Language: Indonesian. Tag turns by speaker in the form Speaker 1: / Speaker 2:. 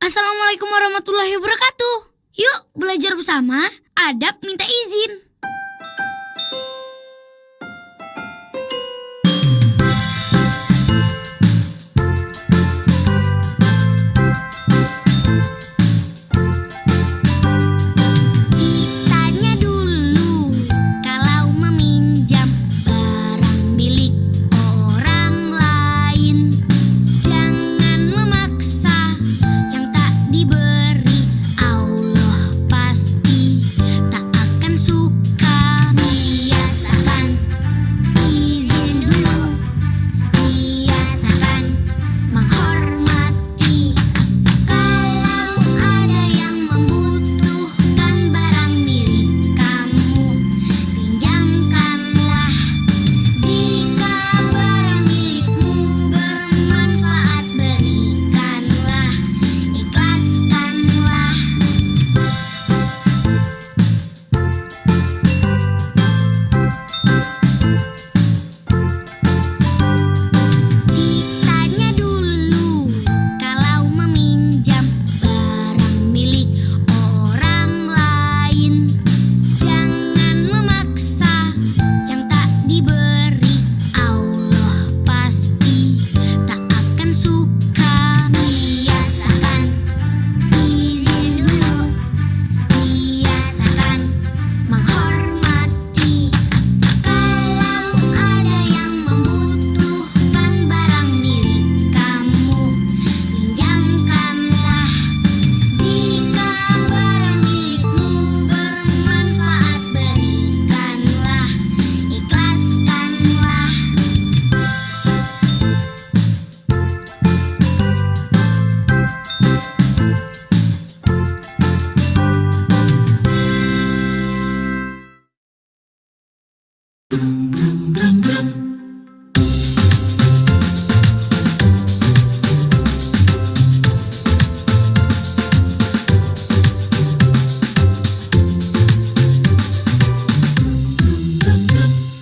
Speaker 1: Assalamualaikum warahmatullahi wabarakatuh. Yuk belajar bersama. Adab minta izin.